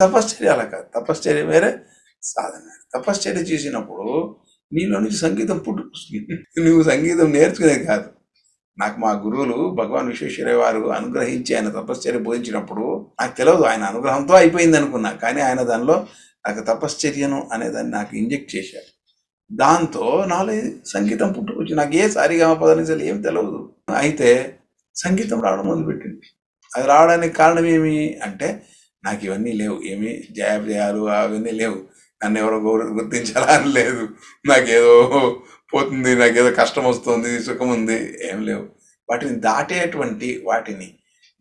తపశ్చర్య అలా కాదు. తపశ్చర్య వేరే సాధన. తపశ్చర్య చేసినప్పుడు నీలో నుంచి సంగీతం పుట్టుకొస్తుంది. నువ్వు సంగీతం నేర్చుకునేది కాదు. నాకు మా గురువులు భగవాన్ విశ్వేశ్వరయ్య వారు అనుగ్రహించి ఆయన తపశ్చర్య బోధించినప్పుడు నాకు తెలియదు ఆయన అనుగ్రహంతో అయిపోయింది అనుకున్నా. కానీ ఆయన దానిలో నాకు తపశ్చర్యను అనేదాన్ని నాకు ఇంజెక్ట్ చేశారు. దాంతో నాలో సంగీతం పుట్టుకొచ్చి నాకు ఏ సారిగా పదనిసలు ఏం తెలియదు అయితే సంగీతం రావడం మొదలుపెట్టింది. అది రావడానికి కారణం ఏమి అంటే నాకు ఇవన్నీ లేవు. ఏమి జయాజయాలు అవన్నీ లేవు. నన్ను ఎవరో గౌర- గుర్తించాలా అని లేదు. నాకేదో పోతుంది నాకేదో కష్టం వస్తుంది సుఖం ఉంది ఏం లేవు. వాటిని దాటేటువంటి వాటిని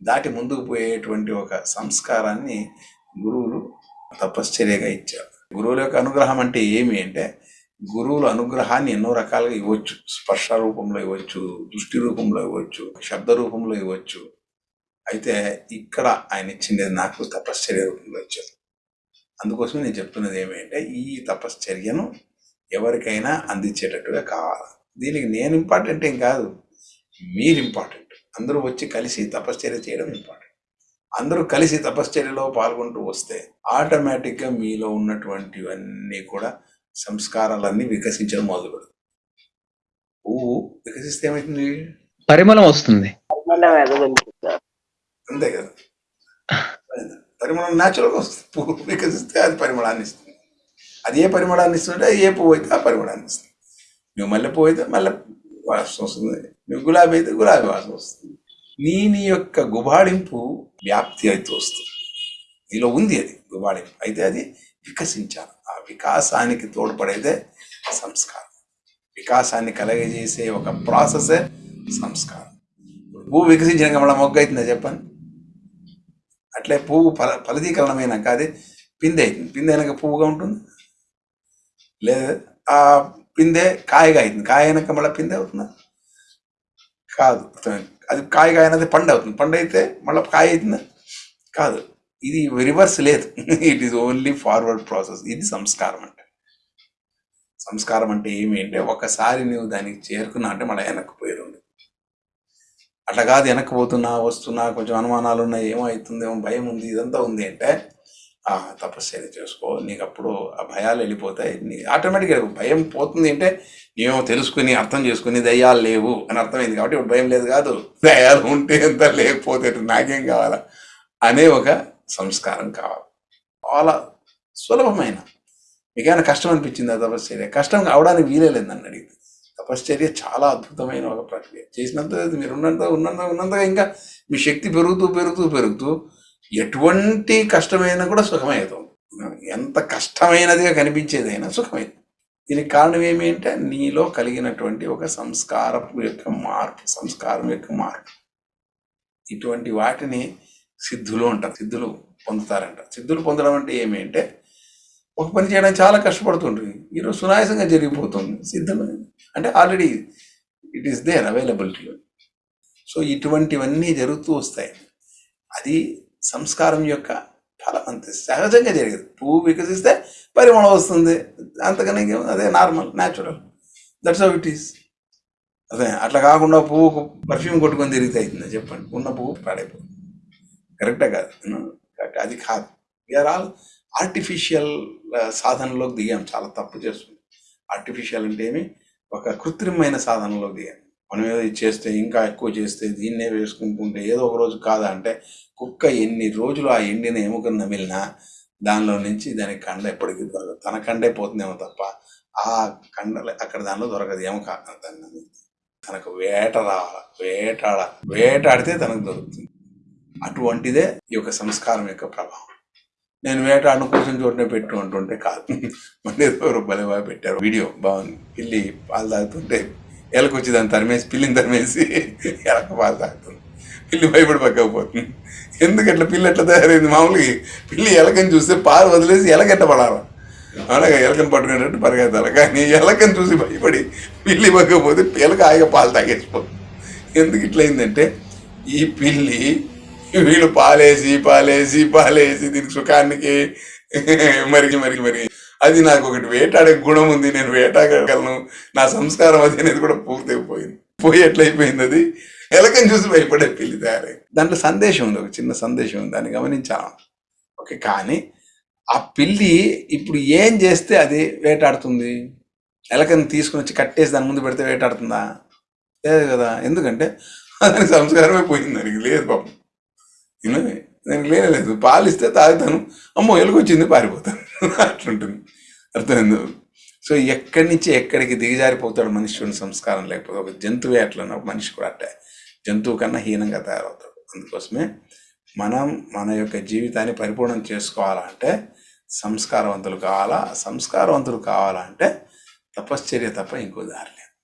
దాటి ముందుకు పోయేటువంటి ఒక సంస్కారాన్ని గురువులు తపశ్చర్యగా ఇచ్చారు. గురువుల యొక్క అనుగ్రహం అంటే ఏమి అంటే గురువుల అనుగ్రహాన్ని ఎన్నో రకాలుగా ఇవ్వచ్చు. స్పర్శ రూపంలో ఇవ్వచ్చు దృష్టి రూపంలో ఇవ్వచ్చు శబ్ద రూపంలో ఇవ్వచ్చు. అయితే ఇక్కడ ఆయన ఇచ్చింది నాకు తపశ్చర్య రూపంలో ఇచ్చారు. అందుకోసమే నేను చెప్తున్నది ఏమంటే ఈ తపశ్చర్యను ఎవరికైనా అందించేటట్టుగా కావాలి? దీనికి నేను ఇంపార్టెంట్ ఏం కాదు. మీరు ఇంపార్టెంట్ అందరూ వచ్చి కలిసి తపశ్చర్య చేయడం ఇంపార్టెంట్ అందరూ కలిసి తపశ్చర్యలో పాల్గొంటూ వస్తే ఆటోమేటిక్గా మీలో ఉన్నటువంటివన్నీ కూడా సంస్కారాలన్నీ వికసించడం మొదలు పెడతాయి పువ్వు వికసిస్తే ఏమవుతుంది పరిమళం వస్తుంది. అంతే కదా. పరిమళం న్యాచురల్గా వస్తుంది. పువ్వు వికసిస్తే అది పరిమళాన్ని ఇస్తుంది. అది ఏ పరిమళాన్ని ఇస్తుంటే ఏ పువ్వు అయితే ఆ పరిమళాన్ని ఇస్తుంది. నువ్వు మల్లె పువ్వు అయితే మల్లె వాసన వస్తుంది. నువ్వు గులాబీ అయితే గులాబీ వాసన వస్తుంది. నీ నీ యొక్క గుబాళింపు వ్యాప్తి అయితే వస్తుంది. నీలో ఉంది అది గుబాళింపు అయితే అది వికసించాలి. ఆ వికాసానికి తోడ్పడేదే సంస్కారం. వికాసాన్ని కలగజేసే ఒక ప్రాసెసే సంస్కారం. పువ్వు వికసించినాక మళ్ళీ మొగ్గ అవుతుందా చెప్పండి? అట్లే పువ్వు ఫల ఫలదీకరణమైనాక అది పిందె అవుతుంది. పిందె అయినాక పువ్వుగా ఉంటుంది. లేదా ఆ పిందె కాయగా అవుతుంది. కాయ అయినాక మళ్ళీ పిందె అవుతుందా? కాదు. అది కాయగా అయినది పండు అవుతుంది. పండు అయితే మళ్ళీ కాయ అవుతుందా? కాదు. ఇది రివర్స్ లేదు. It is only forward process ఇది సంస్కారం అంటే. సంస్కారం అంటే ఏమి అంటే ఒకసారి నువ్వు దానికి చేరుకున్నా అంటే మళ్ళీ వెనక్కి అట్లా కాదు వెనక్కి పోతున్నా వస్తున్నా కొంచెం అనుమానాలు ఉన్నాయి ఏమో అవుతుందేమో భయం ఉంది ఇదంతా ఉంది అంటే ఆ అయితే చేసుకో నీకు అప్పుడు ఆ భయాలు వెళ్ళిపోతాయి. నీ ఆటోమేటిక్గా భయం పోతుంది అంటే ఏమో తెలుసుకుని అర్థం చేసుకుని దయ్యాలు లేవు అని అర్థమైంది కాబట్టి ఇప్పుడు భయం లేదు కాదు. దయ్యాలు ఉంటే ఎంత లేకపోతే నాకేం కావాలా? అనే ఒక సంస్కారం కావాలి. చాలా సులభమైన మీకైనా కష్టం అనిపించింది ఆ తపస్సు కష్టం అవడానికి వీలే లేదు అడిగింది తపశ్చర్య చాలా అద్భుతమైన ఒక ప్రక్రియ. చేసినంత మీరు ఉన్నంత ఉన్నంత ఉన్నంతగా ఇంకా మీ శక్తి పెరుగుతూ పెరుగుతూ పెరుగుతూ ఎటువంటి కష్టమైనా కూడా సుఖమవుతుంది ఎంత కష్టమైనదిగా కనిపించేదైనా సుఖమైంది. దీనికి కారణం ఏమి అంటే నీలో కలిగినటువంటి ఒక సంస్కారం యొక్క మార్పు సంస్కారం యొక్క మార్పు. ఇటువంటి వాటిని సిద్ధులు అంటారు. సిద్ధులు పొందుతారంట సిద్ధులు పొందడం అంటే ఏమి అంటే ఒక పని చేయడానికి చాలా కష్టపడుతుండ్రు. ఈరోజు సునాయాసంగా జరిగిపోతుంది. సిద్ధం అంటే already it is there availability so ఇటువంటివన్నీ జరుగుతూ వస్తాయి. అది సంస్కారం యొక్క ఫలం అంతే సహజంగా జరిగేది. పువ్వు వికసిస్తే పరిమళం వస్తుంది. అంతకనే అదే normal natural that's how it is అదే అట్లా కాకుండా పువ్వుకు పర్ఫ్యూమ్ కొట్టుకొని తిరిగితే చెప్పండి. ఉన్న పువ్వు పాడైపోతుంది. కరెక్టే కాదు. Hmm, అది కాదు. వీఆర్ ఆల్ ఆర్టిఫిషియల్ సాధనలోకి దిగాం. చాలా తప్పు చేస్తుంది. ఆర్టిఫిషియల్ అంటే ఏమి? ఒక కృత్రిమైన సాధనలోకి దిగాం. మనం ఏదో చేస్తే ఇంకా ఎక్కువ చేస్తే దీన్నే వేసుకుంటుంటే ఏదో ఒక రోజు కాదా అంటే కుక్క ఎన్ని రోజులు ఆ ఎండిన ఎముకను నమిలినా దానిలో నుంచి దానికి కండ ఎప్పటికీ దొరకదు. తన కండే పోతుందేమో తప్ప ఆ కండ అక్కడ దానిలో దొరకదు. ఎముక దాన్ని తనకు వేట రావాలి? వేటాడ? వేటాడితే తనకు దొరుకుతుంది. అటువంటిదే ఈ యొక్క సంస్కారం యొక్క ప్రభావం. నేను వేటాడిన కోసం చోటనే పెట్టు అంటుంటే కాదు. మళ్ళీ ఎవరు భలే బాగా పెట్టారు. వీడియో బాగుంది. పిల్లి పాలు తాగుతుంటే ఎలకొచ్చి దాన్ని తరిమేసి పిల్లిని తరిమేసి ఎలక పాలు తాగుతుంది. పిల్లి భయపడి పక్కకపోతుంది ఎందుకు అట్లా పిల్లి ఎట్లా తయారైంది? మామూలుగా పిల్లి ఎలకని చూస్తే పాలు వదిలేసి ఎలకెట్ట పడాలి? అలాగే ఎలకని పట్టుకునేటట్టు పరిగెత్తాలి. కానీ ఎలకని చూసి భయపడి పిల్లి పక్కకపోతే పిల్లక హాయిగా పాలు తాగేసిపోతుంది. ఎందుకు ఇట్లయిందంటే ఈ పిల్లి వీళ్ళు పాలేసి పాలేసి పాలేసి దీనికి సుఖానికి. మరిగి మరిగి మరి అది నాకు ఒకటి వేటాడే గుణం ఉంది నేను వేటాడగలను. నా సంస్కారం అది అనేది కూడా పూర్తి అయిపోయింది పోయి ఎట్లయిపోయింది అది? ఎలకని చూసి భయపడే పిల్లి తయారై. దాంట్లో సందేశం ఉంది ఒక చిన్న సందేశం ఉంది దాన్ని గమనించాను. ఓకే కానీ ఆ పిల్లి ఇప్పుడు ఏం చేస్తే అది వేటాడుతుంది? ఎలకని తీసుకుని వచ్చి కట్టేసి దాని ముందు పెడితే వేటాడుతుందా? లేదు కదా. ఎందుకంటే దానికి సంస్కారమే పోయింది దానికి లేదు పాపం. నేను దానికి లేదు పాలిస్తే తాగుతాను. అమ్మో ఎలుగొచ్చింది పారిపోతాను. అట్లుంటుంది. అర్థమైంది? సో ఎక్కడి నుంచి ఎక్కడికి దిగజారిపోతాడు మనిషి సంస్కారం లేకపోతే ఒక జంతువే అట్లా మనిషి కూడా అట్టే. జంతువు కన్నా హీనంగా తయారవుతాడు. అందుకోసమే మనం మన యొక్క జీవితాన్ని పరిపూర్ణం చేసుకోవాలంటే సంస్కారవంతులు కావాలా? సంస్కారవంతులు కావాలంటే తపశ్చర్య తప్ప ఇంకో దారి లేదు.